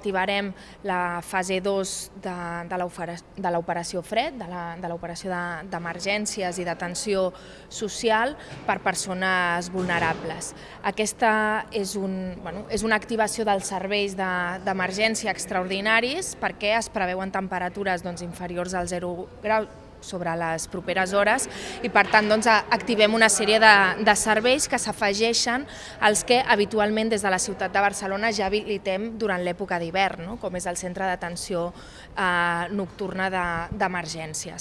Activarem la fase 2 de, de l'operació FRED, de l'operació d'emergències i d'atenció social per persones vulnerables. Aquesta és, un, bueno, és una activació dels serveis d'emergència de, extraordinaris perquè es preveuen temperatures doncs, inferiors al 0 grau sobre les properes hores i per tant doncs, activem una sèrie de, de serveis que s'afegeixen als que habitualment des de la ciutat de Barcelona ja habilitem durant l'època d'hivern, no? com és el centre d'atenció eh, nocturna d'emergències.